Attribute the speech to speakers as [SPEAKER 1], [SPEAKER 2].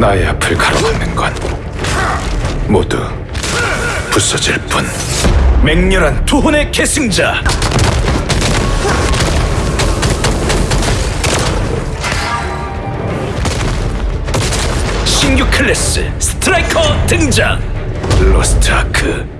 [SPEAKER 1] 나의 앞을 가로막는 건 모두 부서질 뿐.
[SPEAKER 2] 맹렬한 투혼의 계승자. 신규 클래스 스트라이커 등장. 로스트 아크.